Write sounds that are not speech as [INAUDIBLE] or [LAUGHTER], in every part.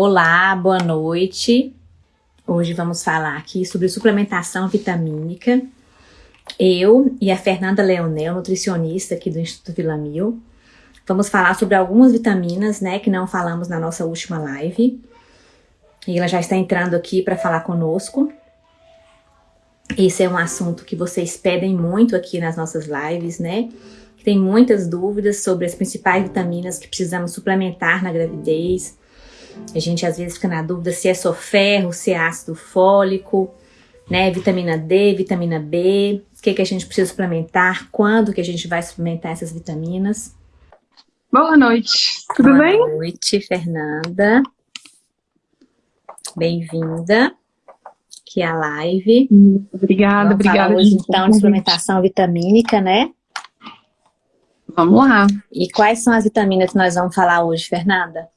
Olá, boa noite. Hoje vamos falar aqui sobre suplementação vitamínica. Eu e a Fernanda Leonel, nutricionista aqui do Instituto Vila Mil, vamos falar sobre algumas vitaminas, né, que não falamos na nossa última live. E ela já está entrando aqui para falar conosco. Esse é um assunto que vocês pedem muito aqui nas nossas lives, né? Tem muitas dúvidas sobre as principais vitaminas que precisamos suplementar na gravidez, a gente às vezes fica na dúvida se é só ferro, se é ácido fólico, né? Vitamina D, vitamina B, o que, que a gente precisa suplementar, quando que a gente vai suplementar essas vitaminas. Boa noite, tudo Boa bem? Boa noite, Fernanda. Bem-vinda aqui à live. Obrigada, Vamos obrigada. falar hoje, gente, então, de suplementação vitamínica, né? Vamos lá. E quais são as vitaminas que nós vamos falar hoje, Fernanda?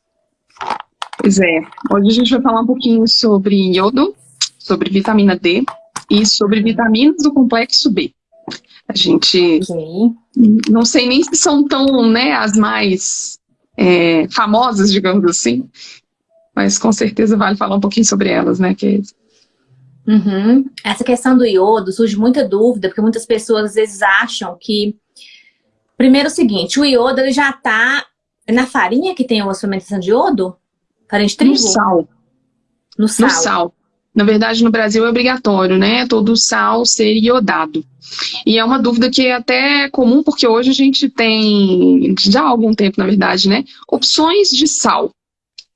Pois é, hoje a gente vai falar um pouquinho sobre iodo, sobre vitamina D e sobre vitaminas do complexo B. A gente Ok. não sei nem se são tão, né, as mais é, famosas, digamos assim, mas com certeza vale falar um pouquinho sobre elas, né, que Uhum. Essa questão do iodo surge muita dúvida, porque muitas pessoas às vezes acham que... Primeiro é o seguinte, o iodo ele já está na farinha que tem a suplementação de iodo? Farinha de trigo? no sal, No sal. no sal. Na verdade, no Brasil é obrigatório, né? Todo sal ser iodado. E é uma dúvida que é até comum, porque hoje a gente tem, já há algum tempo, na verdade, né? Opções de sal.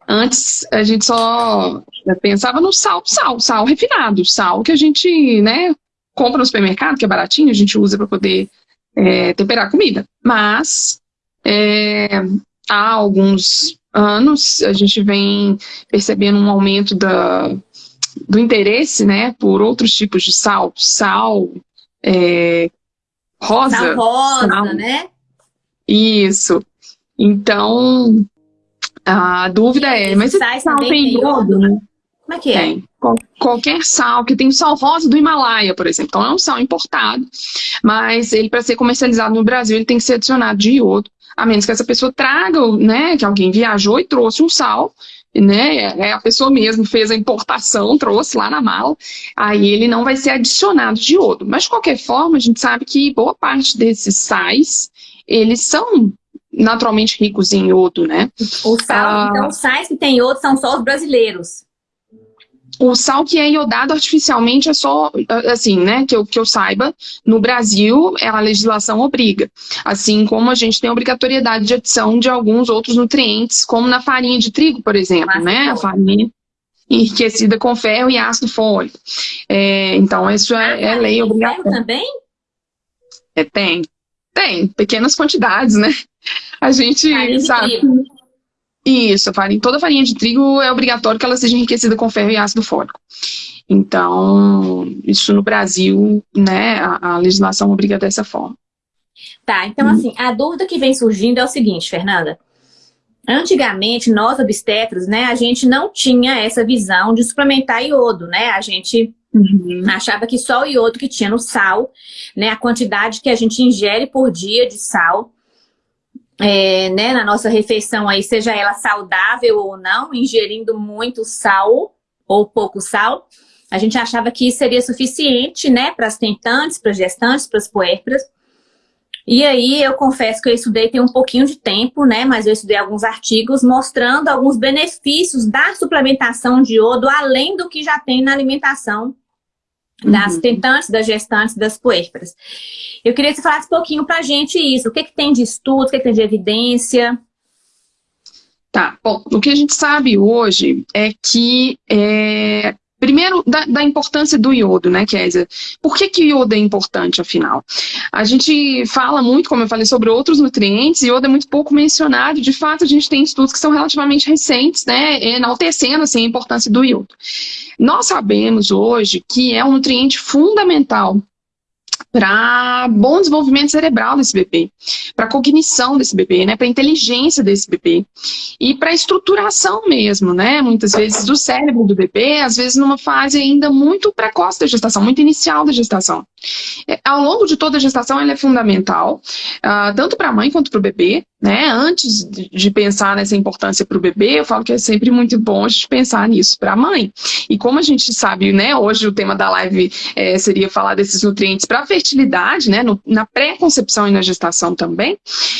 Antes a gente só pensava no sal, sal, sal refinado, sal que a gente, né, compra no supermercado, que é baratinho, a gente usa para poder é, temperar a comida. Mas é, há alguns anos a gente vem percebendo um aumento da, do interesse, né, por outros tipos de sal, sal é, rosa. Sal rosa, sal- né? Isso. Então, a dúvida é, mas esse sal tem tem iodo, né? Como é que é? Tem. Qual- qualquer sal, que tem sal rosa do Himalaia, por exemplo. Então é um sal importado, mas ele, para ser comercializado no Brasil, ele tem que ser adicionado de iodo, a menos que essa pessoa traga, né, que alguém viajou e trouxe um sal, né, é, a pessoa mesmo fez a importação, trouxe lá na mala, aí ele não vai ser adicionado de iodo. Mas, de qualquer forma, a gente sabe que boa parte desses sais, eles são naturalmente ricos em iodo, né? O sal, Ah. então os sais que tem iodo são só os brasileiros. O sal que é iodado artificialmente é só, assim, né, que eu, que eu saiba, no Brasil a legislação obriga. Assim como a gente tem obrigatoriedade de adição de alguns outros nutrientes, como na farinha de trigo, por exemplo, Ácido né, a farinha enriquecida com ferro e ácido fólico. É, então, isso é, é lei Tem ferro obrigatória. também? É, tem, tem, pequenas quantidades, né? A gente sabe. Isso, farinha, toda farinha de trigo é obrigatório que ela seja enriquecida com ferro e ácido fólico. Então, isso no Brasil, né, a, a legislação obriga dessa forma. Tá, então assim, a dúvida que vem surgindo é o seguinte, Fernanda. Antigamente, nós obstetras, né, a gente não tinha essa visão de suplementar iodo, né? A gente achava que só o iodo que tinha no sal, né, a quantidade que a gente ingere por dia de sal, é, né, na nossa refeição aí, seja ela saudável ou não, ingerindo muito sal ou pouco sal, a gente achava que isso seria suficiente, né, para as tentantes, para as gestantes, para as puérperas. E aí, eu confesso que eu estudei tem um pouquinho de tempo, né? Mas eu estudei alguns artigos mostrando alguns benefícios da suplementação de iodo, além do que já tem na alimentação das Uhum. tentantes, das gestantes, das puérperas. Eu queria que você falasse um pouquinho pra gente isso. O que, que tem de estudo, o que, que tem de evidência? Tá, bom, o que a gente sabe hoje é que, é, primeiro, da, da importância do iodo, né, Kézia? Por que que o iodo é importante, afinal? A gente fala muito, como eu falei, sobre outros nutrientes, e iodo é muito pouco mencionado, de fato a gente tem estudos que são relativamente recentes, né, enaltecendo, assim, a importância do iodo. Nós sabemos hoje que é um nutriente fundamental para bom desenvolvimento cerebral desse bebê, para cognição desse bebê, né, para inteligência desse bebê e para estruturação mesmo, né, muitas vezes do cérebro do bebê, às vezes numa fase ainda muito precoce da gestação, muito inicial da gestação. É, ao longo de toda a gestação, ela é fundamental, ah, tanto para a mãe quanto para o bebê, né? Antes de pensar nessa importância para o bebê, eu falo que é sempre muito bom a gente pensar nisso para a mãe. E como a gente sabe, né, hoje o tema da live é, seria falar desses nutrientes para a fertilidade, né, no, na pré-concepção e na gestação também,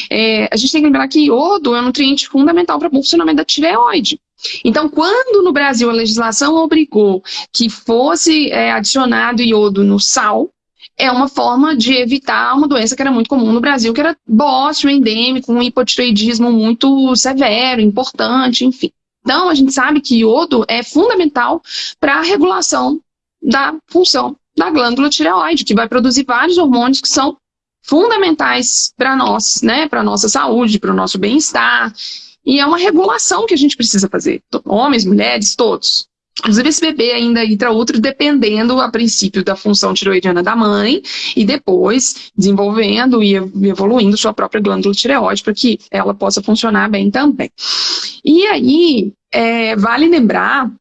é, a gente tem que lembrar que iodo é um nutriente fundamental para o funcionamento da tireoide. Então, quando no Brasil a legislação obrigou que fosse é, adicionado iodo no sal, é uma forma de evitar uma doença que era muito comum no Brasil, que era bócio endêmico, um hipotireoidismo muito severo, importante, enfim. Então, a gente sabe que iodo é fundamental para a regulação da função da glândula tireoide, que vai produzir vários hormônios que são fundamentais para nós, né, para nossa saúde, para o nosso bem-estar. E é uma regulação que a gente precisa fazer, homens, mulheres, todos. Inclusive, esse bebê ainda intraútero dependendo, a princípio, da função tiroidiana da mãe e depois desenvolvendo e evoluindo sua própria glândula tireoide para que ela possa funcionar bem também. E aí, é, vale lembrar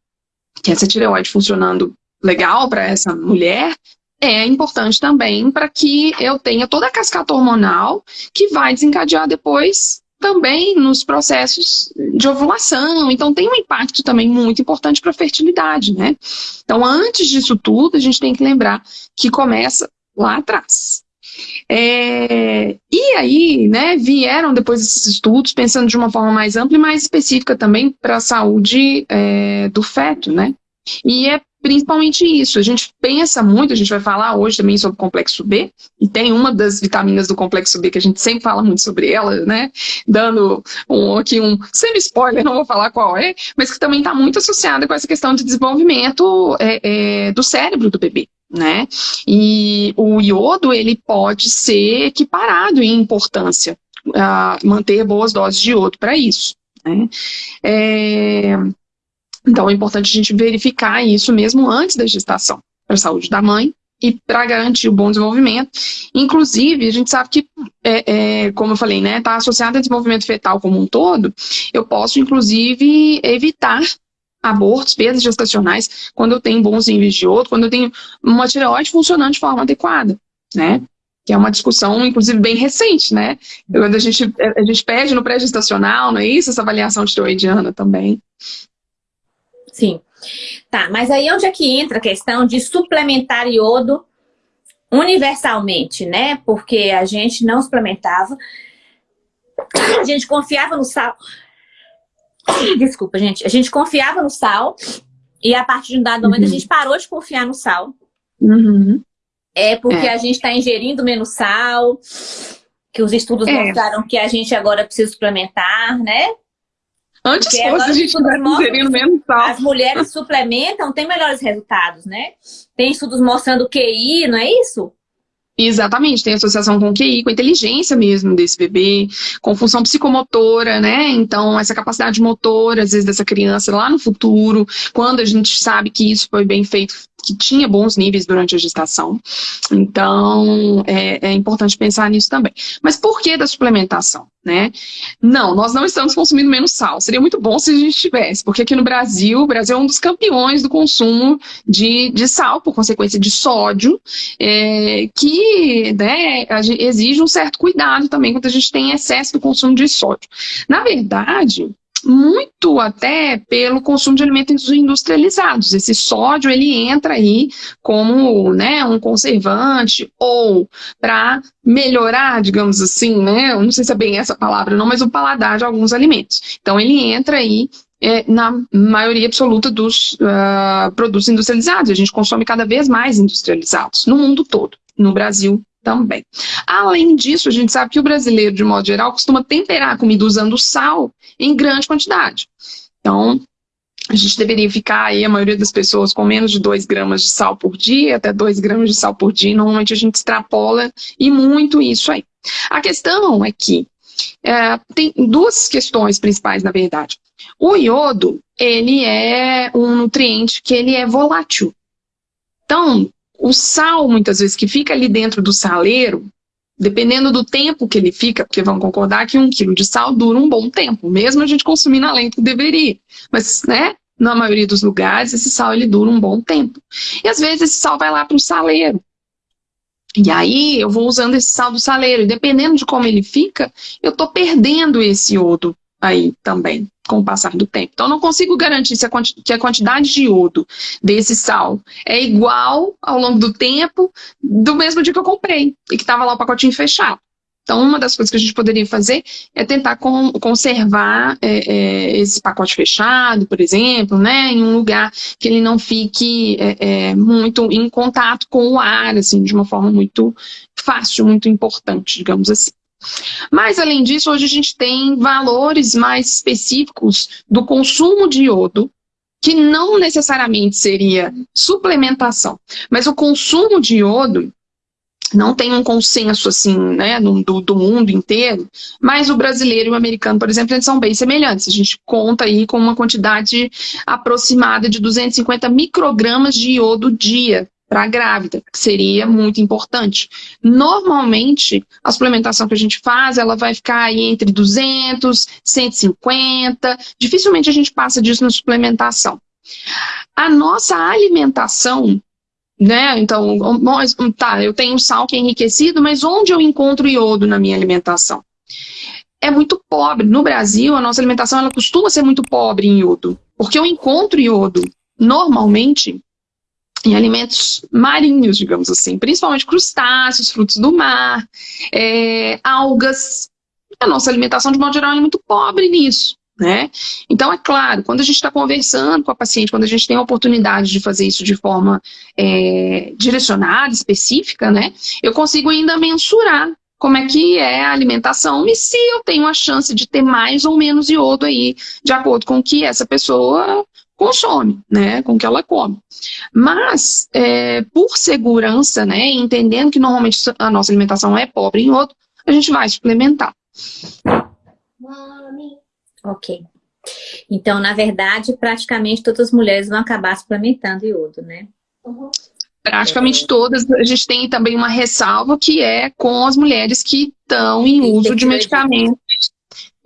que essa tireoide funcionando legal para essa mulher é importante também para que eu tenha toda a cascata hormonal que vai desencadear depois também nos processos de ovulação. Então, tem um impacto também muito importante para a fertilidade, né? Então, antes disso tudo, a gente tem que lembrar que começa lá atrás. É, e aí, né, vieram depois esses estudos pensando de uma forma mais ampla e mais específica também para a saúde é, do feto, né? E é principalmente isso. A gente pensa muito, a gente vai falar hoje também sobre o complexo B, e tem uma das vitaminas do complexo B que a gente sempre fala muito sobre ela, né? Dando um, aqui um semi-spoiler, não vou falar qual é, mas que também está muito associada com essa questão de desenvolvimento é, é, do cérebro do bebê. Né? E o iodo ele pode ser equiparado em importância, a manter boas doses de iodo para isso. Né? É, então, é importante a gente verificar isso mesmo antes da gestação, para a saúde da mãe e para garantir o bom desenvolvimento. Inclusive, a gente sabe que, é, é, como eu falei, né, está associado ao desenvolvimento fetal como um todo, eu posso, inclusive, evitar abortos, perdas gestacionais, quando eu tenho bons níveis de outro, quando eu tenho uma tireoide funcionando de forma adequada, né? Que é uma discussão, inclusive, bem recente, né? Quando a gente, a gente pede no pré-gestacional, não é isso? Essa avaliação tireoidiana também. Sim. Tá, mas aí onde é que entra a questão de suplementar iodo universalmente, né? Porque a gente não suplementava, a gente confiava no sal. Desculpa, gente. A gente confiava no sal e a partir de um dado momento uhum. a gente parou de confiar no sal. Uhum. É porque é. a gente está ingerindo menos sal, que os estudos é. mostraram que a gente agora precisa suplementar, né? Antes Porque fosse, a gente ingerindo menos sal. As mulheres suplementam, tem melhores resultados, né? Tem estudos mostrando QI, não é isso? Exatamente, tem associação com o QI, com a inteligência mesmo desse bebê, com função psicomotora, né? Então, essa capacidade motora, às vezes, dessa criança lá no futuro, quando a gente sabe que isso foi bem feito que tinha bons níveis durante a gestação. Então, é, é importante pensar nisso também. Mas por que da suplementação? Né? Não, nós não estamos consumindo menos sal. Seria muito bom se a gente tivesse, porque aqui no Brasil, o Brasil é um dos campeões do consumo de, de sal, por consequência de sódio, é, que né, exige um certo cuidado também quando a gente tem excesso do consumo de sódio. Na verdade, muito até pelo consumo de alimentos industrializados. Esse sódio, ele entra aí como né, um conservante ou para melhorar, digamos assim, né, eu não sei se é bem essa palavra não, mas o paladar de alguns alimentos. Então, ele entra aí é, na maioria absoluta dos uh, produtos industrializados. A gente consome cada vez mais industrializados, no mundo todo, no Brasil também. Além disso, a gente sabe que o brasileiro, de modo geral, costuma temperar a comida usando sal em grande quantidade. Então, a gente deveria ficar aí, a maioria das pessoas, com menos de 2 gramas de sal por dia, até 2 gramas de sal por dia, normalmente a gente extrapola e muito isso aí. A questão é que é, tem duas questões principais, na verdade. O iodo, ele é um nutriente que ele é volátil. Então, o sal, muitas vezes, que fica ali dentro do saleiro, dependendo do tempo que ele fica, porque vão concordar que um quilo de sal dura um bom tempo, mesmo a gente consumindo além do que deveria. Mas, né, na maioria dos lugares, esse sal ele dura um bom tempo. E às vezes esse sal vai lá para o saleiro. E aí eu vou usando esse sal do saleiro, e dependendo de como ele fica, eu estou perdendo esse iodo aí também, com o passar do tempo. Então, não consigo garantir se a que a quantidade de iodo desse sal é igual ao longo do tempo do mesmo dia que eu comprei, e que estava lá o pacotinho fechado. Então, uma das coisas que a gente poderia fazer é tentar com, conservar é, é, esse pacote fechado, por exemplo, né, em um lugar que ele não fique é, é, muito em contato com o ar, assim, de uma forma muito fácil, muito importante, digamos assim. Mas, além disso, hoje a gente tem valores mais específicos do consumo de iodo, que não necessariamente seria suplementação, mas o consumo de iodo não tem um consenso assim, né, do, do, mundo inteiro, mas o brasileiro e o americano, por exemplo, eles são bem semelhantes. A gente conta aí com uma quantidade aproximada de 250 microgramas de iodo dia para a grávida, que seria muito importante. Normalmente, a suplementação que a gente faz, ela vai ficar aí entre 200, 150, dificilmente a gente passa disso na suplementação. A nossa alimentação né? Então, tá, eu tenho sal que é enriquecido, mas onde eu encontro iodo na minha alimentação? É muito pobre. No Brasil, a nossa alimentação ela costuma ser muito pobre em iodo, porque eu encontro iodo normalmente em alimentos marinhos, digamos assim, principalmente crustáceos, frutos do mar, é, algas. A nossa alimentação, de modo geral, é muito pobre nisso. Né? Então, é claro, quando a gente está conversando com a paciente, quando a gente tem a oportunidade de fazer isso de forma é, direcionada, específica, né, eu consigo ainda mensurar como é que é a alimentação e se eu tenho a chance de ter mais ou menos iodo aí, de acordo com o que essa pessoa consome, né, com o que ela come. Mas, é, por segurança, né, entendendo que normalmente a nossa alimentação é pobre em iodo, a gente vai suplementar. Mami. Ok. Então, na verdade, praticamente todas as mulheres vão acabar suplementando iodo, né? Uhum. Praticamente é. todas. A gente tem também uma ressalva que é com as mulheres que estão em uso de medicamentos.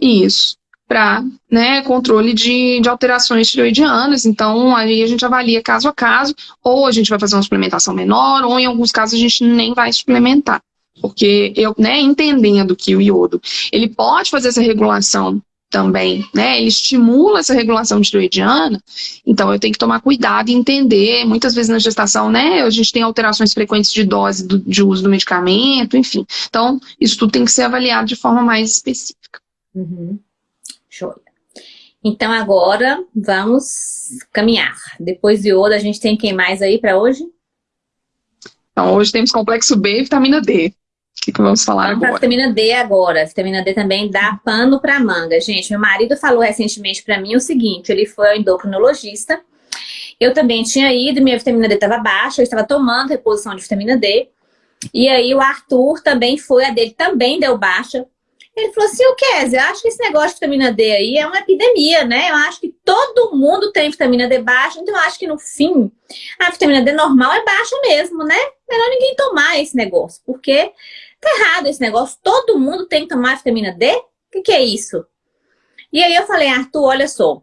Isso. Para né, controle de, de alterações tiroidianas. Então, aí a gente avalia caso a caso. Ou a gente vai fazer uma suplementação menor, ou em alguns casos a gente nem vai suplementar. Porque eu, né, entendendo que o iodo, ele pode fazer essa regulação também, né? Ele estimula essa regulação tiroidiana, então eu tenho que tomar cuidado e entender, muitas vezes na gestação, né, a gente tem alterações frequentes de dose do, de uso do medicamento, enfim. Então, isso tudo tem que ser avaliado de forma mais específica. Uhum. Show. Então agora vamos caminhar. Depois de ouro, a gente tem quem mais aí para hoje? Então, hoje temos complexo B e vitamina D. O que, que vamos falar Vamos agora? vitamina D agora. Vitamina D também dá pano para manga. Gente, meu marido falou recentemente para mim o seguinte, ele foi ao endocrinologista, eu também tinha ido, minha vitamina D estava baixa, eu estava tomando reposição de vitamina D, e aí o Arthur também foi, a dele também deu baixa. Ele falou assim, o Kézia, eu acho que esse negócio de vitamina D aí é uma epidemia, né? Eu acho que todo mundo tem vitamina D baixa, então eu acho que no fim a vitamina D normal é baixa mesmo, né? Melhor ninguém tomar esse negócio, porque Tá errado esse negócio, todo mundo tem que tomar vitamina D? O que, que é isso? E aí eu falei, Arthur, olha só,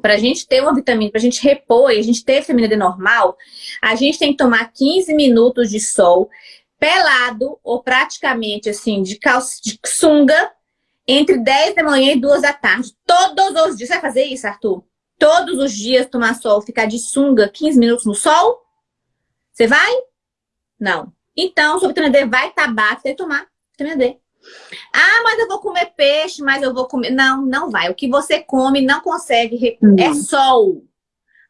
para a gente ter uma vitamina, para a gente repor e a gente ter vitamina D normal, a gente tem que tomar 15 minutos de sol, pelado ou praticamente assim, de, calça, de sunga, entre 10 da manhã e 2 da tarde. Todos os dias. Você vai fazer isso, Arthur? Todos os dias tomar sol, ficar de sunga 15 minutos no sol? Você vai? Não. Então, sua vitamina D vai estar baixa, tem que tomar vitamina D. Ah, mas eu vou comer peixe, mas eu vou comer... Não, não vai. O que você come não consegue... Uhum. É sol.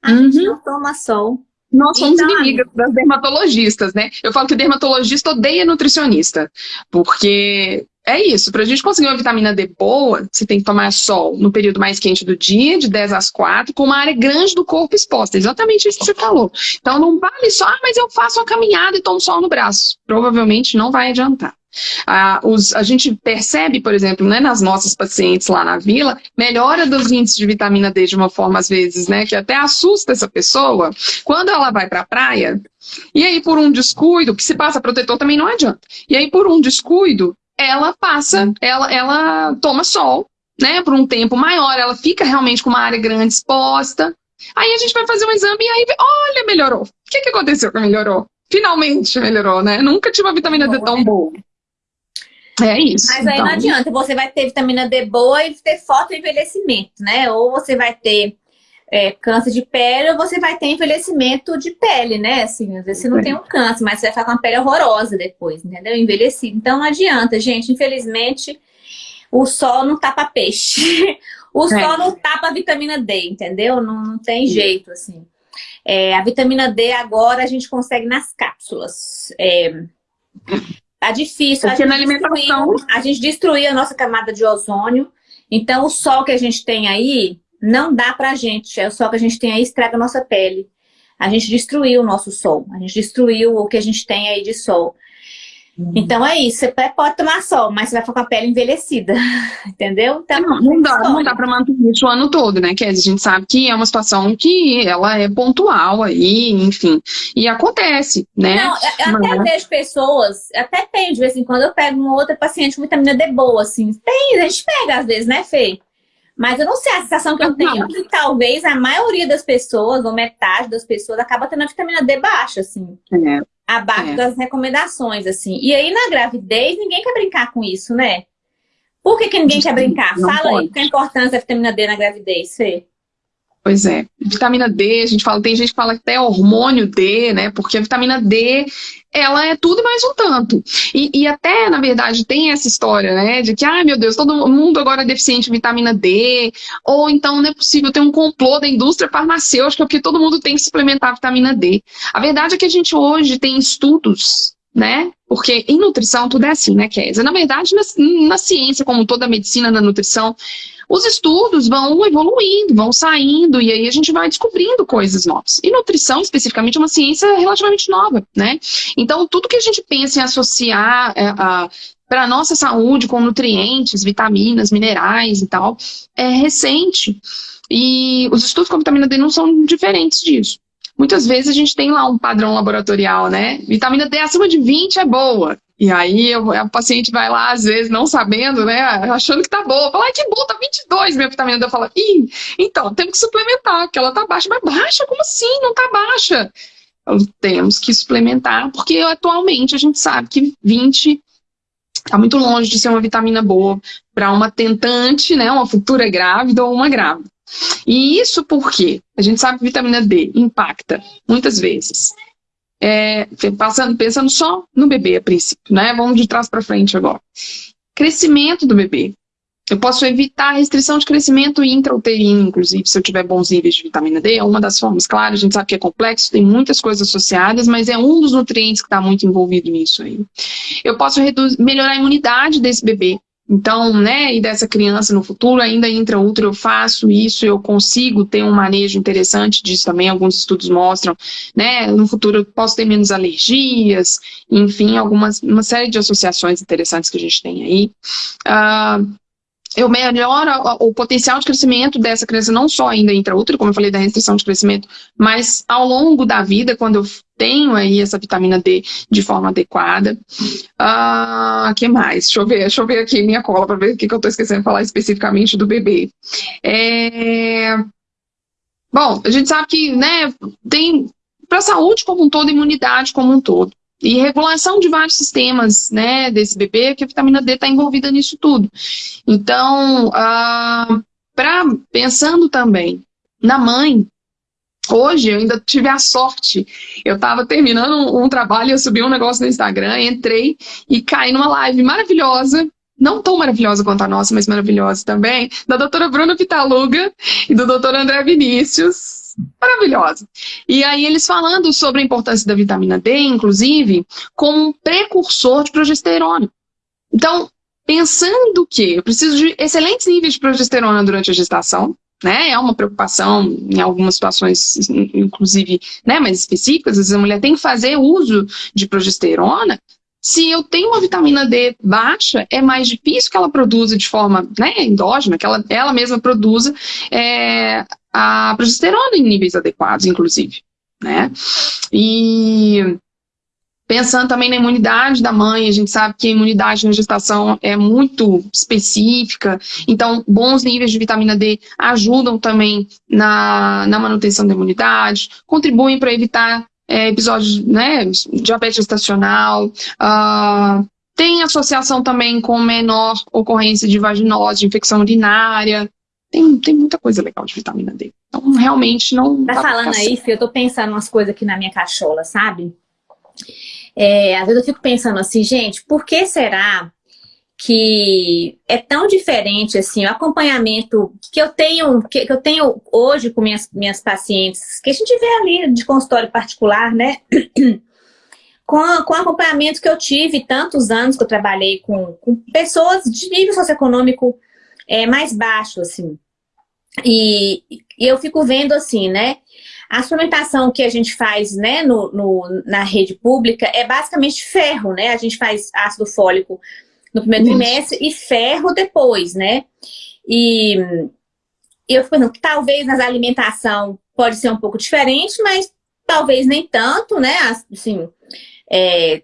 A uhum. gente não toma sol. Nós somos então, inimigas das dermatologistas, né? Eu falo que dermatologista odeia nutricionista, porque é isso, para a gente conseguir uma vitamina D boa, você tem que tomar sol no período mais quente do dia, de 10 às 4, com uma área grande do corpo exposta. Exatamente isso que você falou. Então não vale só, ah, mas eu faço uma caminhada e tomo sol no braço. Provavelmente não vai adiantar. Ah, os, a gente percebe, por exemplo, né, nas nossas pacientes lá na vila, melhora dos índices de vitamina D de uma forma, às vezes, né, que até assusta essa pessoa, quando ela vai para a praia, e aí por um descuido, que se passa protetor também não adianta, e aí por um descuido, ela passa, ela, ela toma sol, né, por um tempo maior, ela fica realmente com uma área grande exposta. Aí a gente vai fazer um exame e aí, olha, melhorou. O que, que aconteceu que melhorou? finalmente melhorou, né? Nunca tive uma vitamina D tão boa. É isso. Mas aí então... não adianta, você vai ter vitamina D boa e ter foto envelhecimento, né? Ou você vai ter é, câncer de pele ou você vai ter envelhecimento de pele, né? Assim, às vezes você não é. tem um câncer, mas você vai ficar com uma pele horrorosa depois, entendeu? Envelhecido. Então não adianta, gente. Infelizmente, o sol não tapa peixe. [LAUGHS] o é. sol não tapa vitamina D, entendeu? Não, não tem jeito, assim. É, a vitamina D agora a gente consegue nas cápsulas. É, tá difícil. Porque a na alimentação... a gente destruiu a nossa camada de ozônio. Então o sol que a gente tem aí não dá pra gente. É o sol que a gente tem aí estraga a nossa pele. A gente destruiu o nosso sol. A gente destruiu o que a gente tem aí de sol. Uhum. Então é isso, você pode tomar sol, mas você vai ficar com a pele envelhecida, [LAUGHS] entendeu? Então, não, não dá, não dá pra manter isso o ano todo, né, Kézia? A gente sabe que é uma situação que ela é pontual aí, enfim, e acontece, né? Não, eu até mas... vejo pessoas, até tem de vez em quando, eu pego uma outra paciente com vitamina D boa, assim, tem, a gente pega às vezes, né, Fê? Mas eu não sei, a sensação que eu tenho é que talvez a maioria das pessoas, ou metade das pessoas, acaba tendo a vitamina D baixa, assim. É. Abaixo é. das recomendações, assim. E aí, na gravidez, ninguém quer brincar com isso, né? Por que, que ninguém quer brincar? Não Fala pode. aí, qual a importância da vitamina D na gravidez, Fê? Pois é. Vitamina D, a gente fala, tem gente que fala até hormônio D, né? Porque a vitamina D, ela é tudo e mais um tanto. E, e, até, na verdade, tem essa história, né? De que, ai meu Deus, todo mundo agora é deficiente de vitamina D, ou então não é possível ter um complô da indústria farmacêutica porque todo mundo tem que suplementar vitamina D. A verdade é que a gente hoje tem estudos né? Porque em nutrição tudo é assim, né, Kézia? Na verdade, na, na ciência, como toda a medicina, na nutrição, os estudos vão evoluindo, vão saindo, e aí a gente vai descobrindo coisas novas. E nutrição, especificamente, é uma ciência relativamente nova, né? Então, tudo que a gente pensa em associar é, para a nossa saúde com nutrientes, vitaminas, minerais e tal, é recente. E os estudos com vitamina D não são diferentes disso. Muitas vezes a gente tem lá um padrão laboratorial, né? Vitamina D acima de 20 é boa. E aí a paciente vai lá, às vezes, não sabendo, né? Achando que tá boa. Fala, ai, que bom, tá 22 minha vitamina D. Eu falo, ih, então, temos que suplementar, porque ela tá baixa. Mas baixa? Como assim? Não tá baixa. Então, temos que suplementar, porque atualmente a gente sabe que 20 está muito longe de ser uma vitamina boa para uma tentante, né? Uma futura grávida ou uma grávida. E isso porque a gente sabe que vitamina D impacta, muitas vezes, é, passando, pensando só no bebê a princípio, né? Vamos de trás para frente agora. Crescimento do bebê. Eu posso evitar a restrição de crescimento intrauterino, inclusive, se eu tiver bons níveis de vitamina D, é uma das formas. Claro, a gente sabe que é complexo, tem muitas coisas associadas, mas é um dos nutrientes que está muito envolvido nisso aí. Eu posso melhorar a imunidade desse bebê, então, né, e dessa criança no futuro, ainda intra-útero eu faço isso, eu consigo ter um manejo interessante disso também, alguns estudos mostram, né, no futuro eu posso ter menos alergias, enfim, algumas, uma série de associações interessantes que a gente tem aí. Uh, eu melhoro o potencial de crescimento dessa criança, não só ainda intraútero, como eu falei da restrição de crescimento, mas ao longo da vida, quando eu tenho aí essa vitamina D de forma adequada. Ah, que mais? Deixa eu ver, deixa eu ver aqui minha cola para ver o que, que eu estou esquecendo de falar especificamente do bebê. É... Bom, a gente sabe que, né, tem para a saúde como um todo, imunidade como um todo. E regulação de vários sistemas né, desse bebê, que a vitamina D está envolvida nisso tudo. Então, ah, pra, pensando também na mãe, Hoje eu ainda tive a sorte, eu estava terminando um, um, trabalho, eu subi um negócio no Instagram, entrei e caí numa live maravilhosa, não tão maravilhosa quanto a nossa, mas maravilhosa também, da doutora Bruna Pitaluga e do doutor André Vinícius, maravilhosa. E aí eles falando sobre a importância da vitamina D, inclusive, como um precursor de progesterona. Então, pensando que eu preciso de excelentes níveis de progesterona durante a gestação, né, é uma preocupação em algumas situações, inclusive, né, mais específicas, às vezes a mulher tem que fazer uso de progesterona, se eu tenho uma vitamina D baixa, é mais difícil que ela produza de forma né, endógena, que ela, ela mesma produza é, a progesterona em níveis adequados, inclusive. Né? E pensando também na imunidade da mãe, a gente sabe que a imunidade na gestação é muito específica, então bons níveis de vitamina D ajudam também na, na manutenção da imunidade, contribuem para evitar é, episódios, né, diabetes estacional, uh, tem associação também com menor ocorrência de vaginose, de infecção urinária, tem, tem muita coisa legal de vitamina D. Então, realmente não... Tá falando aí, Fih, eu tô pensando umas coisas aqui na minha cachola, sabe? É, às vezes eu fico pensando assim, gente, por que será que é tão diferente assim, o acompanhamento que eu tenho, que, eu tenho hoje com minhas, minhas pacientes, que a gente vê ali de consultório particular, né? [CLEARS THROAT] com, com o acompanhamento que eu tive tantos anos que eu trabalhei com, com pessoas de nível socioeconômico é, mais baixo, assim. E, e eu fico vendo assim, né? A suplementação que a gente faz né, no, no, na rede pública é basicamente ferro, né? A gente faz ácido fólico no primeiro trimestre e ferro depois, né? E eu fico pensando que talvez nas alimentação pode ser um pouco diferente, mas talvez nem tanto, né? Assim, é,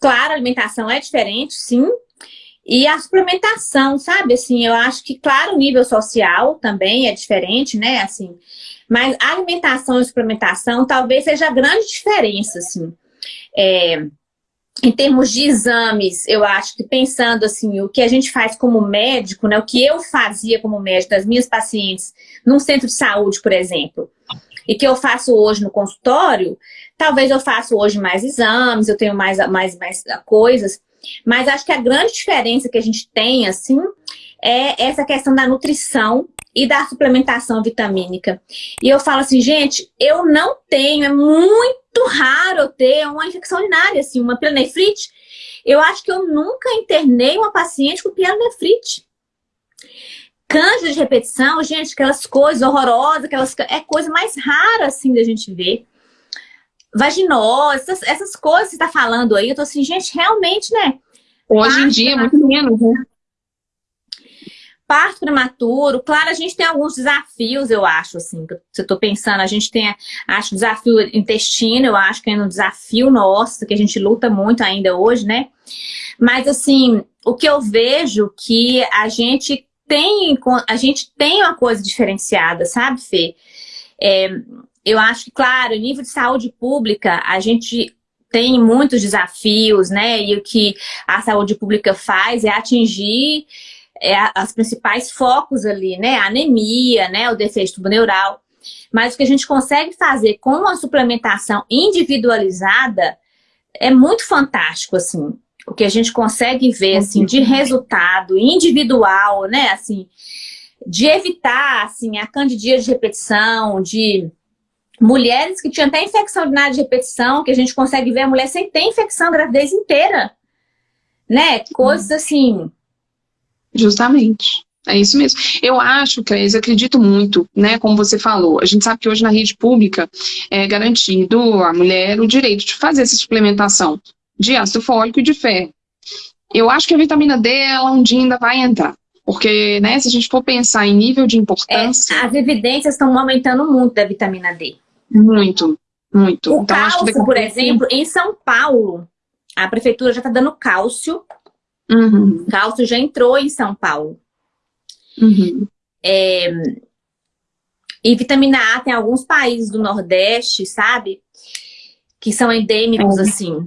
claro, a alimentação é diferente, sim. E a suplementação, sabe? Assim, eu acho que, claro, o nível social também é diferente, né? Assim, mas alimentação e suplementação talvez seja a grande diferença, assim. É, em termos de exames, eu acho que pensando assim, o que a gente faz como médico, né, o que eu fazia como médico das minhas pacientes num centro de saúde, por exemplo, e que eu faço hoje no consultório, talvez eu faça hoje mais exames, eu tenho mais, mais, mais coisas, mas acho que a grande diferença que a gente tem, assim, é essa questão da nutrição e da suplementação vitamínica. E eu falo assim, gente, eu não tenho, é muito raro eu ter uma infecção urinária, assim, uma pielonefrite. Eu acho que eu nunca internei uma paciente com pielonefrite. Câncer de repetição, gente, aquelas coisas horrorosas, aquelas, é coisa mais rara, assim, da gente ver. Vaginose, essas, essas coisas que você está falando aí, eu tô assim, gente, realmente, né? Hoje em dia, é muito menos, né? Parto prematuro, claro, a gente tem alguns desafios, eu acho, assim, que eu tô pensando, a gente tem, acho, desafio intestino, eu acho que é um desafio nosso, que a gente luta muito ainda hoje, né? Mas, assim, o que eu vejo que a gente tem, a gente tem uma coisa diferenciada, sabe, Fê? É, eu acho que, claro, nível de saúde pública, a gente tem muitos desafios, né? E o que a saúde pública faz é atingir é, as principais focos ali, né? A anemia, né? O defeito neural. Mas o que a gente consegue fazer com a suplementação individualizada é muito fantástico, assim. O que a gente consegue ver, assim, de resultado individual, né? Assim, de evitar, assim, a candidíase de repetição, de mulheres que tinham até infecção urinária de repetição, que a gente consegue ver a mulher sem ter infecção a gravidez inteira. Né? Coisas assim. Justamente. É isso mesmo. Eu acho, Cleise, acredito muito, né, como você falou, a gente sabe que hoje na rede pública é garantido à mulher o direito de fazer essa suplementação de ácido fólico e de ferro. Eu acho que a vitamina D, ela um dia ainda vai entrar. Porque, né, se a gente for pensar em nível de importância... É, as evidências estão aumentando muito da vitamina D. Muito, muito. O então, cálcio, que por exemplo, em São Paulo, a prefeitura já está dando cálcio. Uhum. Cálcio já entrou em São Paulo. Uhum. É, e vitamina A tem alguns países do Nordeste, sabe? Que são endêmicos, é. assim.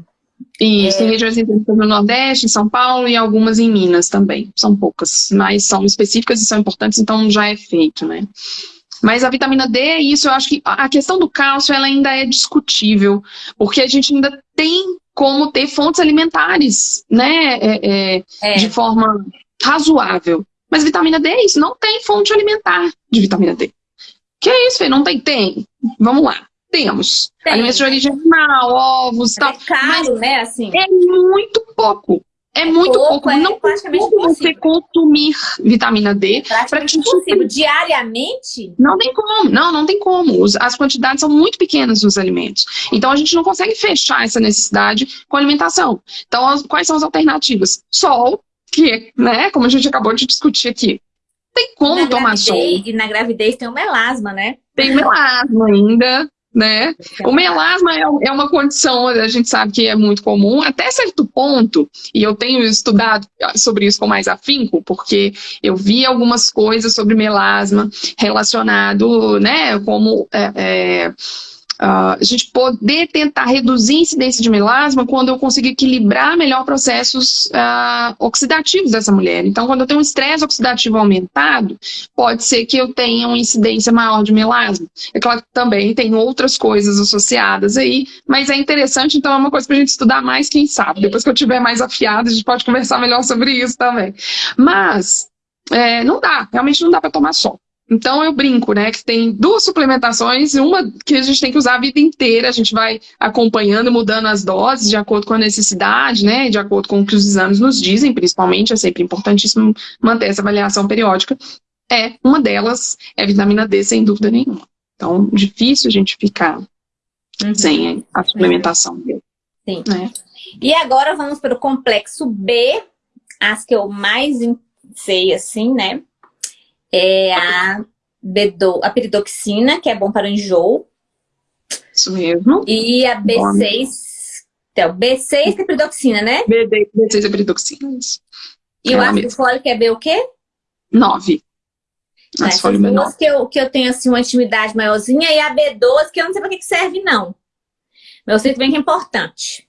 Isso, é... tem regiões endêmicas no Nordeste, em São Paulo e algumas em Minas também. São poucas, mas são específicas e são importantes, então já é feito, né? Mas a vitamina D, é isso eu acho que a questão do cálcio ela ainda é discutível, porque a gente ainda tem como ter fontes alimentares, né, é, é, é. de forma razoável. Mas vitamina D é isso, não tem fonte alimentar de vitamina D. Que é isso, Fê? Não tem? Tem. Vamos lá. Temos. Tem. Alimentos de origem animal, ovos e tal. É caro, mas né, assim? É muito pouco. É, muito pouco, pouco. É não praticamente como você consumir vitamina D. para te possível. Diariamente? Não tem como. Não, não tem como. As quantidades são muito pequenas dos alimentos. Então, a gente não consegue fechar essa necessidade com alimentação. Então, as, quais são as alternativas? Sol, que, né, como a gente acabou de discutir aqui. Tem como na tomar sol. E na gravidez tem o melasma, né? Tem melasma ainda né? O melasma é, é, uma condição, a gente sabe que é muito comum, até certo ponto, e eu tenho estudado sobre isso com mais afinco, porque eu vi algumas coisas sobre melasma relacionado, né, como é, é, a gente poder tentar reduzir a incidência de melasma quando eu conseguir equilibrar melhor processos uh, oxidativos dessa mulher. Então, quando eu tenho um estresse oxidativo aumentado, pode ser que eu tenha uma incidência maior de melasma. É claro que também tem outras coisas associadas aí, mas é interessante, então é uma coisa para a gente estudar mais, quem sabe. Depois que eu tiver mais afiado, a gente pode conversar melhor sobre isso também. Mas, é, não dá, realmente não dá para tomar só. Então eu brinco, né, que tem duas suplementações, uma que a gente tem que usar a vida inteira, a gente vai acompanhando, mudando as doses de acordo com a necessidade, né, de acordo com o que os exames nos dizem, principalmente, é sempre importantíssimo manter essa avaliação periódica. É, uma delas é vitamina D, sem dúvida nenhuma. Então, difícil a gente ficar uhum. sem a suplementação dele. Sim. Né? E agora vamos para o complexo B, as que eu mais sei, assim, né, é a, bedo, a peridoxina, que é bom para o enjoo. Isso mesmo. E a B6, então, B6 é peridoxina, né? B6 é peridoxina, E é o ácido fólico é B o quê? 9. Essas duas que eu, que eu tenho assim, uma intimidade maiorzinha e a B12 que eu não sei para que serve não. Mas eu sei que bem que é importante.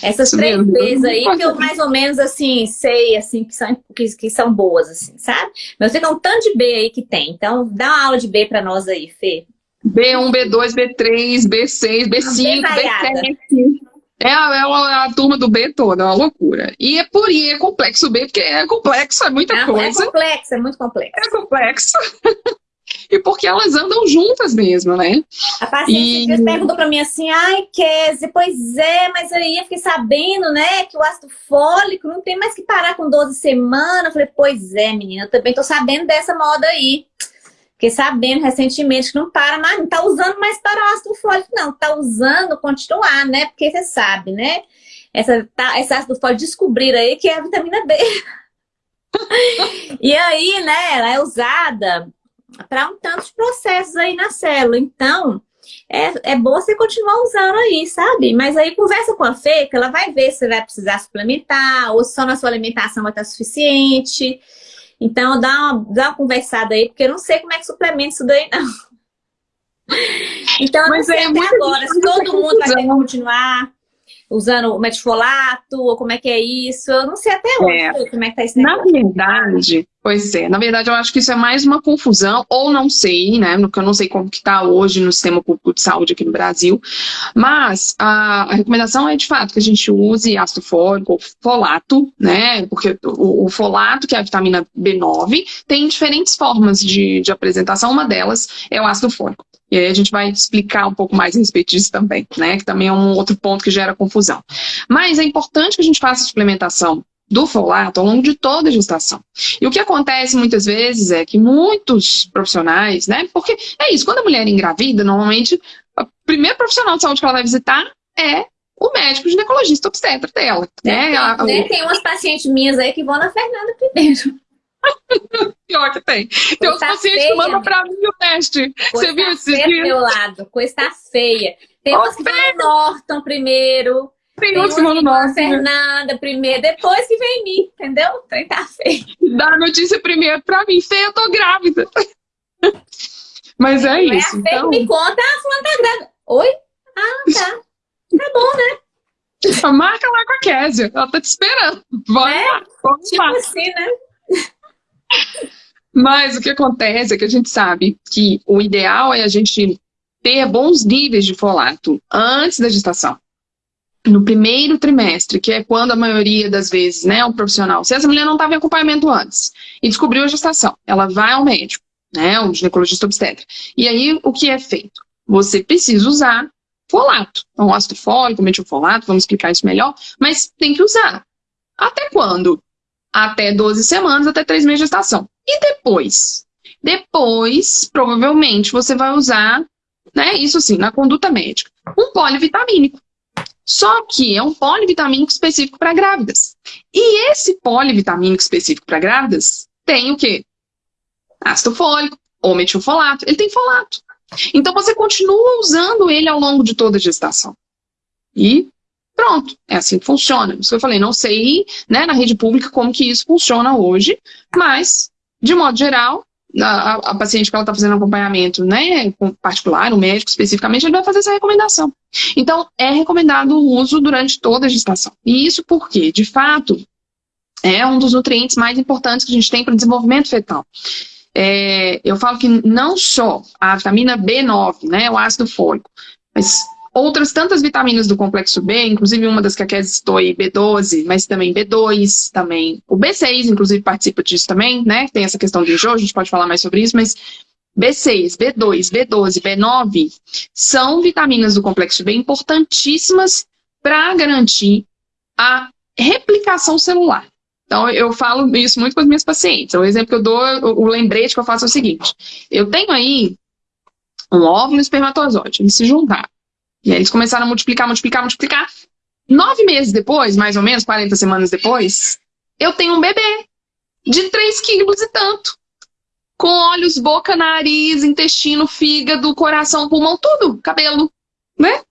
Essas Isso três mesmo. vezes aí que eu mais ou menos assim sei assim que são, que, que são boas, assim, sabe? Mas eu sei que é um tanto de B aí que tem. Então dá uma aula de B para nós aí, Fê. B1, B2, B3, B6, B5, B7. É a, é a, a, turma do B toda, é uma loucura. E é por é complexo B, porque é complexo, é muita é, coisa. É complexo, é muito complexo. É complexo. [LAUGHS] e porque elas andam juntas mesmo, né? A paciente e... perguntou para mim assim, ai, Kézia, pois é, mas aí eu fiquei sabendo, né, que o ácido fólico não tem mais que parar com 12 semanas. Eu falei, pois é, menina, eu também tô sabendo dessa moda aí. Fiquei sabendo recentemente que não para mais, não tá usando mais para o ácido fólico, não. Tá usando continuar, né? Porque você sabe, né? Essa, tá, esse ácido fólico descobrir aí que é a vitamina B. [LAUGHS] e aí, né, ela é usada para um tanto de processos aí na célula. Então, é, é bom você continuar usando aí, sabe? Mas aí conversa com a Fê, que ela vai ver se você vai precisar suplementar, ou se só na sua alimentação vai estar suficiente. Então, dá uma, dá uma conversada aí, porque eu não sei como é que suplementa isso daí, não. [LAUGHS] Então, eu Mas não sei é até agora se todo mundo vai ter que continuar usando o metifolato, ou como é que é isso? Eu não sei até hoje é. como é que tá esse negócio. Na verdade, pois é, na verdade eu acho que isso é mais uma confusão, ou não sei, né, porque eu não sei como que tá hoje no sistema público de saúde aqui no Brasil, mas a, a recomendação é de fato que a gente use ácido fólico ou folato, né, porque o, o, folato, que é a vitamina B9, tem diferentes formas de, de apresentação, uma delas é o ácido fólico. E aí a gente vai explicar um pouco mais a respeito disso também, né? Que também é um outro ponto que gera confusão. Mas é importante que a gente faça a suplementação do folato ao longo de toda a gestação. E o que acontece muitas vezes é que muitos profissionais, né? Porque é isso, quando a mulher engravida, normalmente o primeiro profissional de saúde que ela vai visitar é o médico ginecologista obstetra dela. Né? Tem, né? tem umas pacientes minhas aí que vão na Fernanda primeiro. [LAUGHS] Pior que tem. Tem uns pacientes que mandam pra mim o teste. Você viu esse dia? meu lado, coisa feia. Tem uns que vão no Norton primeiro. Tem, uns que Norton. Fernanda primeiro, depois que vem mim, entendeu? O trem tá feio. Dá a notícia primeiro pra mim. Feia, eu tô grávida. Mas é isso. É a então... me conta, ah, fulano tá grávida. Oi? Ah, tá. Tá bom, né? Marca lá com a Kézia. Ela tá te esperando. Vai é, lá. Vamos tipo lá. assim, né? Mas o que acontece é que a gente sabe que o ideal é a gente ter bons níveis de folato antes da gestação. No primeiro trimestre, que é quando a maioria das vezes, né, o profissional, se essa mulher não estava em acompanhamento antes e descobriu a gestação, ela vai ao médico, né, um ginecologista obstetra. E aí, o que é feito? Você precisa usar folato. Então, ácido fólico, metilfolato, vamos explicar isso melhor, mas tem que usar. Até quando? até 12 semanas, até 3 meses de gestação. E depois? Depois, provavelmente, você vai usar, né, isso assim, na conduta médica, um polivitamínico. Só que é um polivitamínico específico para grávidas. E esse polivitamínico específico para grávidas tem o quê? Ácido fólico ou metilfolato. Ele tem folato. Então você continua usando ele ao longo de toda a gestação. E Pronto, é assim que funciona. Isso que eu falei, não sei né, na rede pública como que isso funciona hoje, mas, de modo geral, a, a paciente que ela está fazendo acompanhamento, né, particular, o médico especificamente, ele vai fazer essa recomendação. Então, é recomendado o uso durante toda a gestação. E isso porque, de fato, é um dos nutrientes mais importantes que a gente tem para o desenvolvimento fetal. É, eu falo que não só a vitamina B9, né, o ácido fólico, mas outras tantas vitaminas do complexo B, inclusive uma das que a Kézia citou aí, B12, mas também B2, também o B6, inclusive participa disso também, né? Tem essa questão de enjoo, a gente pode falar mais sobre isso, mas B6, B2, B12, B9 são vitaminas do complexo B importantíssimas para garantir a replicação celular. Então, eu falo isso muito com as minhas pacientes. O exemplo que eu dou, o lembrete que eu faço é o seguinte. Eu tenho aí um óvulo e espermatozoide, eles se juntaram. E aí eles começaram a multiplicar, multiplicar, multiplicar. Nove meses depois, mais ou menos, 40 semanas depois, eu tenho um bebê de 3 quilos e tanto. Com olhos, boca, nariz, intestino, fígado, coração, pulmão, tudo, cabelo, né?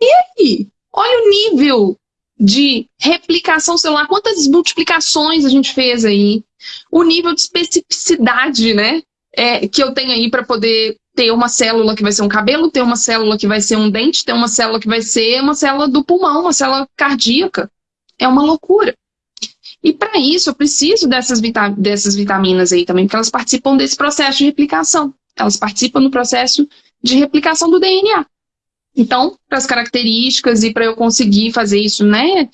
E aí? Olha o nível de replicação celular, quantas multiplicações a gente fez aí, o nível de especificidade, né, é, que eu tenho aí para poder ter uma célula que vai ser um cabelo, ter uma célula que vai ser um dente, ter uma célula que vai ser uma célula do pulmão, uma célula cardíaca. É uma loucura. E para isso eu preciso dessas, vita dessas vitaminas aí também, porque elas participam desse processo de replicação. Elas participam do processo de replicação do DNA. Então, para as características e para eu conseguir fazer isso, né,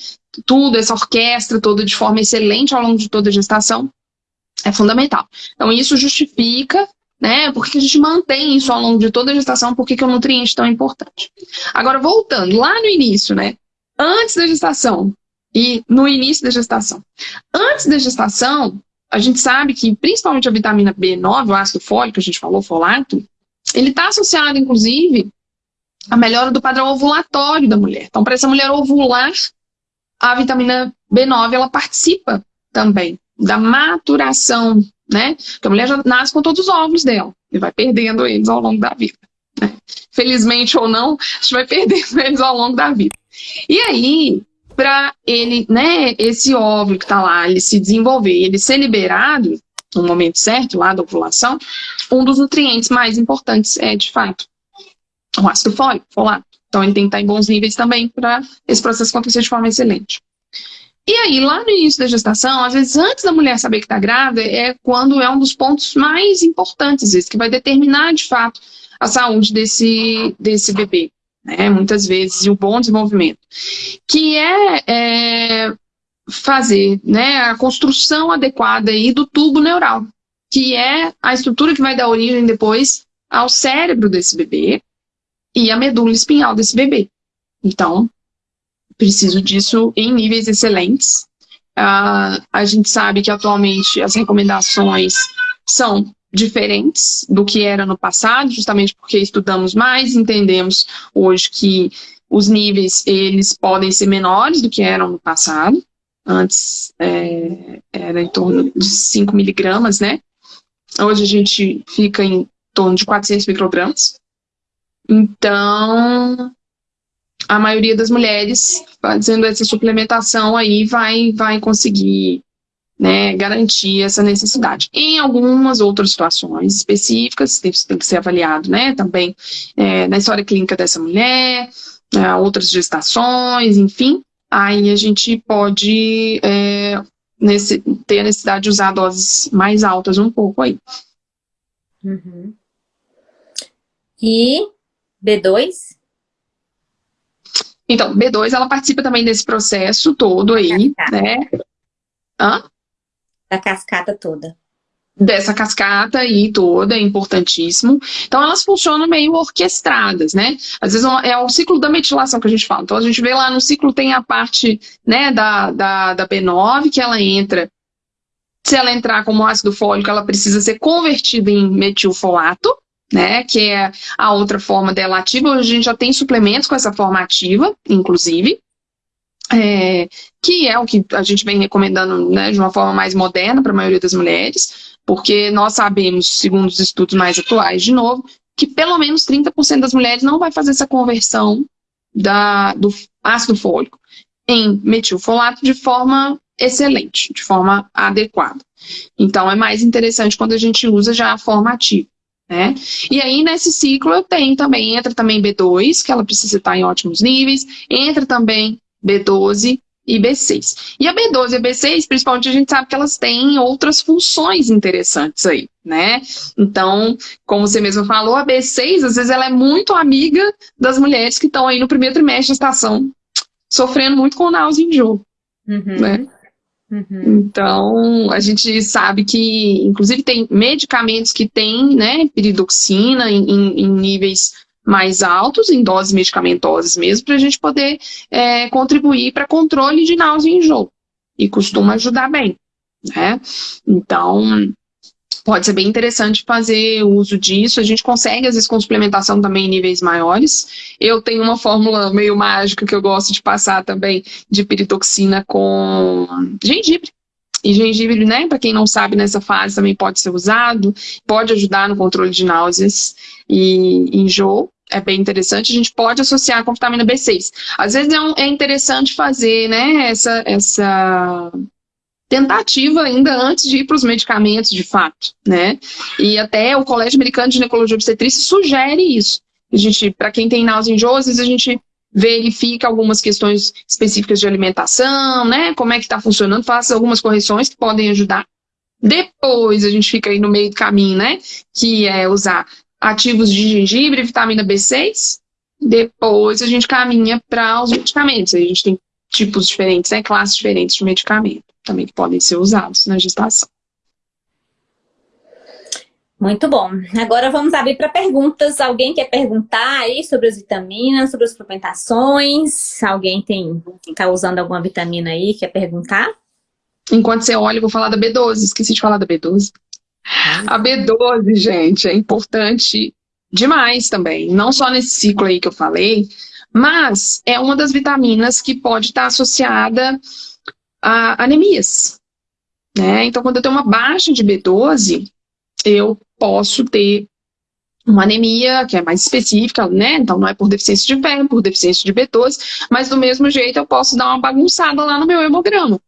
tudo, essa orquestra toda de forma excelente ao longo de toda a gestação, é fundamental. Então, isso justifica né? Por que a gente mantém isso ao longo de toda a gestação? Por que, que o nutriente é tão importante? Agora, voltando lá no início, né? Antes da gestação e no início da gestação. Antes da gestação, a gente sabe que principalmente a vitamina B9, o ácido fólico, a gente falou, folato, ele está associado, inclusive, à melhora do padrão ovulatório da mulher. Então, para essa mulher ovular, a vitamina B9, ela participa também da maturação né? Porque a mulher já nasce com todos os óvulos dela e vai perdendo eles ao longo da vida. Né? Felizmente ou não, a gente vai [LAUGHS] perdendo eles ao longo da vida. E aí, para ele, né, esse óvulo que está lá, ele se desenvolver, ele ser liberado no momento certo, lá da ovulação, um dos nutrientes mais importantes é, de fato, o ácido fólico, folato. Então, ele tem que estar em bons níveis também para esse processo acontecer de forma excelente. E aí, lá no início da gestação, às vezes antes da mulher saber que está grávida, é quando é um dos pontos mais importantes, esse, que vai determinar, de fato, a saúde desse, desse bebê, né? Muitas vezes, e o bom desenvolvimento. Que é, é fazer né, a construção adequada aí do tubo neural, que é a estrutura que vai dar origem depois ao cérebro desse bebê e a medula espinhal desse bebê. Então, preciso disso em níveis excelentes. Uh, a gente sabe que atualmente as recomendações são diferentes do que era no passado, justamente porque estudamos mais, entendemos hoje que os níveis eles podem ser menores do que eram no passado. Antes é, era em torno de 5 miligramas, né? Hoje a gente fica em torno de 400 microgramas. Então, a maioria das mulheres fazendo essa suplementação aí vai, vai conseguir né, garantir essa necessidade. Em algumas outras situações específicas, isso tem que ser avaliado né, também é, na história clínica dessa mulher, é, outras gestações, enfim, aí a gente pode é, nesse, ter a necessidade de usar doses mais altas um pouco aí. Uhum. E B2? Então, B2, ela participa também desse processo todo aí, né? Hã? Da cascata toda. Dessa cascata aí toda, é importantíssimo. Então, elas funcionam meio orquestradas, né? Às vezes é o ciclo da metilação que a gente fala. Então, a gente vê lá no ciclo tem a parte né, da, da, da B9, que ela entra se ela entrar como ácido fólico, ela precisa ser convertida em metilfolato, né, que é a outra forma dela ativa. Hoje a gente já tem suplementos com essa forma ativa, inclusive, é, que é o que a gente vem recomendando né, de uma forma mais moderna para a maioria das mulheres, porque nós sabemos, segundo os estudos mais atuais, de novo, que pelo menos 30% das mulheres não vai fazer essa conversão da, do ácido fólico em metilfolato de forma excelente, de forma adequada. Então, é mais interessante quando a gente usa já a forma ativa. Né? E aí, nesse ciclo, eu tenho também, entra também B2, que ela precisa estar em ótimos níveis, entra também B12 e B6. E a B12 e a B6, principalmente, a gente sabe que elas têm outras funções interessantes aí, né? Então, como você mesmo falou, a B6, às vezes, ela é muito amiga das mulheres que estão aí no primeiro trimestre de estação, sofrendo muito com náusea e enjoo, uhum. né? Uhum. Então, a gente sabe que, inclusive, tem medicamentos que têm né, piridoxina em, em níveis mais altos, em doses medicamentosas mesmo, para a gente poder é, contribuir para controle de náusea e enjoo. E costuma ajudar bem. Né? Então, pode ser bem interessante fazer uso disso. A gente consegue, às vezes, com suplementação também em níveis maiores. Eu tenho uma fórmula meio mágica que eu gosto de passar também de piritoxina com gengibre. E gengibre, né, para quem não sabe, nessa fase também pode ser usado, pode ajudar no controle de náuseas e enjoo é bem interessante, a gente pode associar com vitamina B6. Às vezes é, um, é interessante fazer né, essa, essa tentativa ainda antes de ir para os medicamentos, de fato, né? E até o Colégio Americano de Ginecologia e Obstetrícia sugere isso. A gente, para quem tem vezes a gente verifica algumas questões específicas de alimentação, né? Como é que está funcionando, faça algumas correções que podem ajudar. Depois a gente fica aí no meio do caminho, né? Que é usar ativos de gengibre, vitamina B6. Depois a gente caminha para os medicamentos. a gente tem tipos diferentes, né, classes diferentes de medicamento também que podem ser usados na gestação. Muito bom. Agora vamos abrir para perguntas. Alguém quer perguntar aí sobre as vitaminas, sobre as suplementações? Alguém tem está usando alguma vitamina aí, quer perguntar? Enquanto você olha, eu vou falar da B12. Esqueci de falar da B12. A B12, gente, é importante demais também. Não só nesse ciclo aí que eu falei, mas é uma das vitaminas que pode estar associada a anemias. Né? Então, quando eu tenho uma baixa de B12, eu posso ter uma anemia que é mais específica, né? Então não é por deficiência de ferro, por deficiência de B12, mas do mesmo jeito eu posso dar uma bagunçada lá no meu hemograma.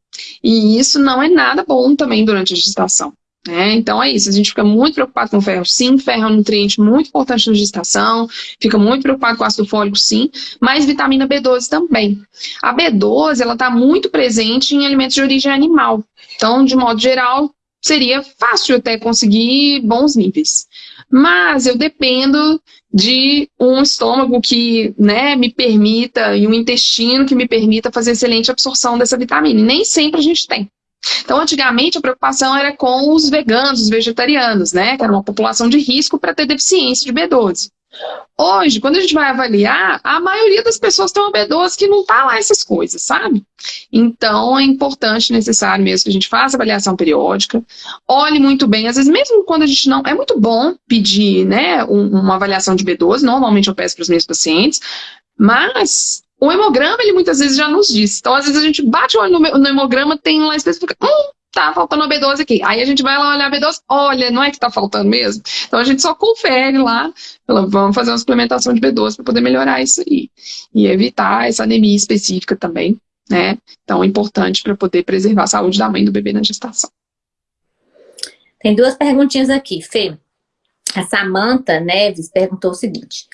E isso não é nada bom também durante a gestação. Né? Então é isso, a gente fica muito preocupado com ferro, sim, ferro é um nutriente muito importante na gestação, fica muito preocupado com ácido fólico, sim, mas vitamina B12 também. A B12, ela está muito presente em alimentos de origem animal, então, de modo geral, seria fácil até conseguir bons níveis. Mas eu dependo de um estômago que né, me permita, e um intestino que me permita fazer excelente absorção dessa vitamina, e nem sempre a gente tem. Então, antigamente, a preocupação era com os veganos, os vegetarianos, né? Que era uma população de risco para ter deficiência de B12. Hoje, quando a gente vai avaliar, a maioria das pessoas tem uma B12 que não tá lá essas coisas, sabe? Então, é importante, necessário mesmo que a gente faça avaliação periódica, olhe muito bem, às vezes mesmo quando a gente não... É muito bom pedir, né, um, uma avaliação de B12, normalmente eu peço para os meus pacientes, mas o hemograma, ele muitas vezes já nos diz. Então, às vezes a gente bate o olho no, hemograma, tem lá específico, hum, tá faltando a B12 aqui. Aí a gente vai lá olhar a B12, olha, não é que tá faltando mesmo? Então a gente só confere lá, vamos fazer uma suplementação de B12 para poder melhorar isso aí. E evitar essa anemia específica também, né? Então é importante para poder preservar a saúde da mãe do bebê na gestação. Tem duas perguntinhas aqui, Fê. A Samanta Neves perguntou o seguinte,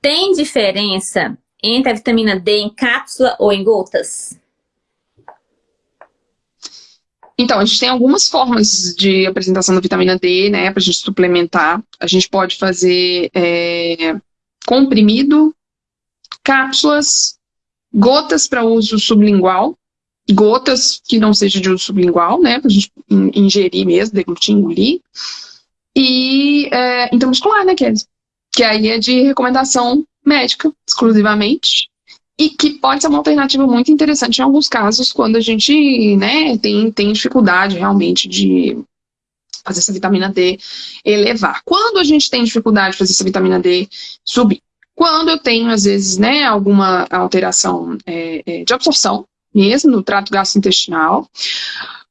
tem diferença entre a vitamina D em cápsula ou em gotas? Então, a gente tem algumas formas de apresentação da vitamina D, né, para a gente suplementar. A gente pode fazer é, comprimido, cápsulas, gotas para uso sublingual, gotas que não seja de uso sublingual, né, para a gente ingerir mesmo, deglutir, engolir, e é, intramuscular, né, Kézia? Que aí é de recomendação médica, exclusivamente, e que pode ser uma alternativa muito interessante em alguns casos, quando a gente né, tem, tem dificuldade realmente de fazer essa vitamina D elevar. Quando a gente tem dificuldade de fazer essa vitamina D subir? Quando eu tenho, às vezes, né, alguma alteração é, é, de absorção, mesmo no trato gastrointestinal,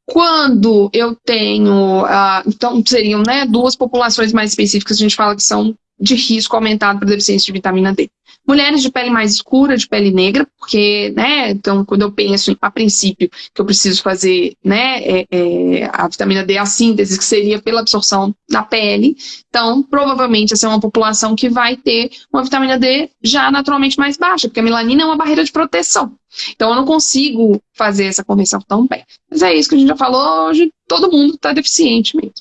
quando eu tenho, ah, então seriam né, duas populações mais específicas, a gente fala que são de risco aumentado para deficiência de vitamina D. mulheres de pele mais escura, de pele negra, porque, né, então quando eu penso, a princípio, que eu preciso fazer, né, é, é, a vitamina D, a síntese, que seria pela absorção na pele, então provavelmente essa é uma população que vai ter uma vitamina D já naturalmente mais baixa, porque a melanina é uma barreira de proteção. Então eu não consigo fazer essa conversão tão bem. Mas é isso que a gente já falou hoje, todo mundo está deficiente mesmo.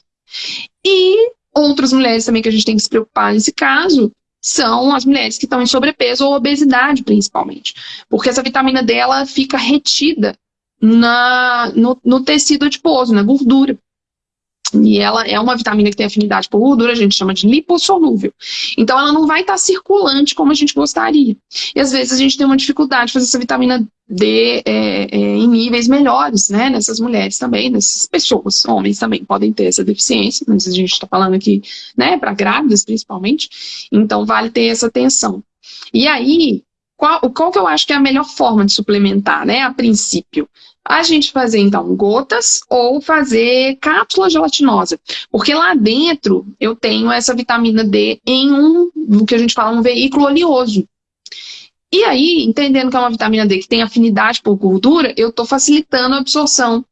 E outras mulheres também que a gente tem que se preocupar nesse caso são as mulheres que estão em sobrepeso ou obesidade, principalmente. Porque essa vitamina D ela fica retida na, no, no tecido adiposo, na gordura. E ela é uma vitamina que tem afinidade por gordura, a gente chama de lipossolúvel. Então ela não vai estar circulante como a gente gostaria. E às vezes a gente tem uma dificuldade de fazer essa vitamina D é, é, em níveis melhores, né? Nessas mulheres também, nessas pessoas, homens também podem ter essa deficiência, mas a gente está falando aqui, né, para grávidas principalmente. Então vale ter essa atenção. E aí, qual, qual que eu acho que é a melhor forma de suplementar, né, a princípio? A gente fazer, então, gotas ou fazer cápsula gelatinosa. Porque lá dentro eu tenho essa vitamina D em um, o que a gente fala, um veículo oleoso. E aí, entendendo que é uma vitamina D que tem afinidade por gordura, eu estou facilitando a absorção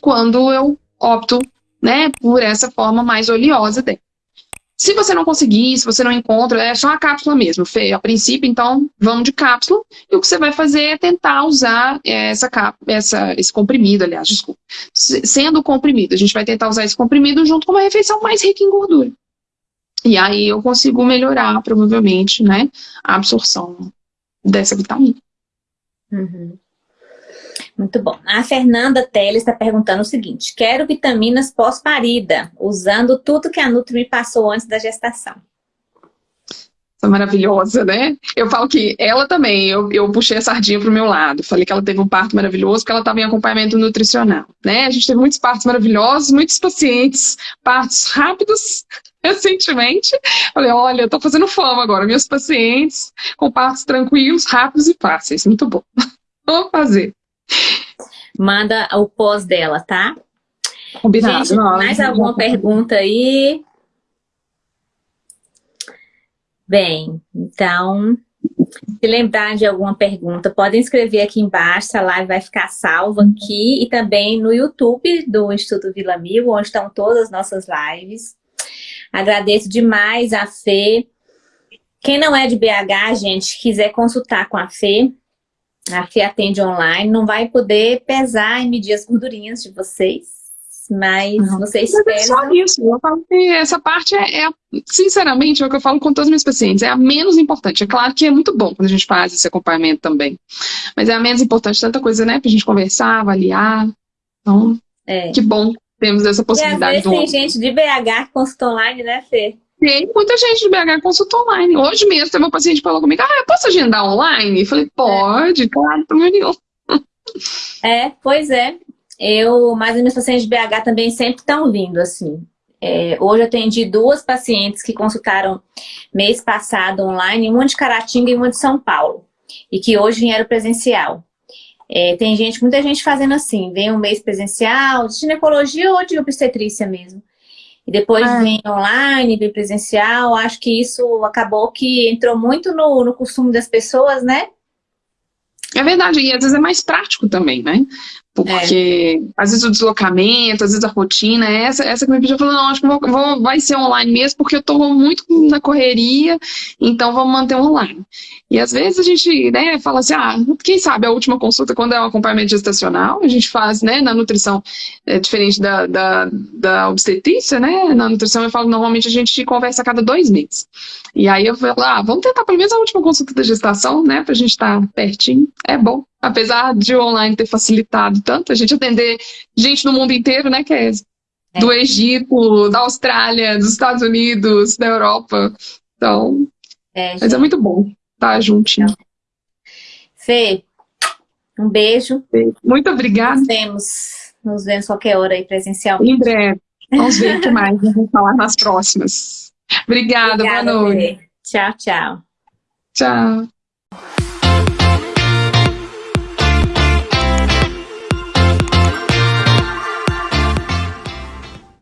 quando eu opto né, por essa forma mais oleosa dela. Se você não conseguir, se você não encontra, é só a cápsula mesmo, Fê. A princípio, então, vamos de cápsula. E o que você vai fazer é tentar usar essa, essa, esse comprimido, aliás, desculpa. Sendo comprimido, a gente vai tentar usar esse comprimido junto com uma refeição mais rica em gordura. E aí eu consigo melhorar, provavelmente, né, a absorção dessa vitamina. Uhum. Muito bom. A Fernanda Teles está perguntando o seguinte, quero vitaminas pós-parida, usando tudo que a Nutri me passou antes da gestação. Essa maravilhosa, né? Eu falo que ela também, eu, eu puxei a sardinha para o meu lado. Falei que ela teve um parto maravilhoso, porque ela estava em acompanhamento nutricional, né? A gente teve muitos partos maravilhosos, muitos pacientes, partos rápidos, [LAUGHS] recentemente. Falei, olha, eu tô fazendo fama agora, meus pacientes com partos tranquilos, rápidos e fáceis. Muito bom. [LAUGHS] Vou fazer. Manda o pós dela, tá? Combinado. Gente, mais alguma pergunta aí? Bem, então, se lembrar de alguma pergunta, podem escrever aqui embaixo, a live vai ficar salva aqui e também no YouTube do Instituto Vila Mil, onde estão todas as nossas lives. Agradeço demais a Fê. Quem não é de BH, gente, quiser consultar com a Fê, a Fê atende online, não vai poder pesar e medir as gordurinhas de vocês, mas não, vocês esperam... É só isso, eu falo que essa parte é, é, sinceramente, é o que eu falo com todos os meus pacientes, é a menos importante. É claro que é muito bom quando a gente faz esse acompanhamento também, mas é a menos importante, tanta coisa, né, pra gente conversar, avaliar, então, é. que bom temos essa possibilidade. E às vezes tem gente de BH que consulta online, né, Fê? Tem muita gente de BH consulta online. Hoje mesmo teve um paciente que falou comigo, ah, eu posso agendar online? Eu falei, pode, é. claro, problema nenhum. É, pois é. Eu, mas os meus pacientes de BH também sempre estão vindo, assim. É, hoje eu atendi duas pacientes que consultaram mês passado online, uma de Caratinga e uma de São Paulo. E que hoje vieram presencial. É, tem gente, muita gente fazendo assim, vem um mês presencial, de ginecologia ou de obstetrícia mesmo. E depois ah. vem online, vem presencial. Acho que isso acabou que entrou muito no, no costume das pessoas, né? É verdade, e às vezes é mais prático também, né? Porque é. às vezes o deslocamento, às vezes a rotina, essa, essa que me pediu, falou, não, acho que vou, vou, vai ser online mesmo, porque eu estou muito na correria, então vamos manter online. E às vezes a gente né, fala assim, ah, quem sabe a última consulta, quando é um acompanhamento gestacional, a gente faz, né, na nutrição, é diferente da, da, da obstetrícia, né, na nutrição eu falo, normalmente a gente conversa a cada dois meses. E aí eu falo, ah, vamos tentar pelo menos a última consulta da gestação, né, pra gente estar tá pertinho, é bom apesar de o online ter facilitado tanto, a gente atender gente no mundo inteiro, né, Kézia? É. Do Egito, da Austrália, dos Estados Unidos, da Europa. Então, é, mas é muito bom estar juntinho. Fê, um beijo. Muito obrigada. Nos vemos, nos vemos qualquer hora aí presencialmente. Em breve. Vamos ver o que mais vamos falar nas próximas. Obrigada, Obrigada boa noite. Fê. Tchau, tchau. Tchau.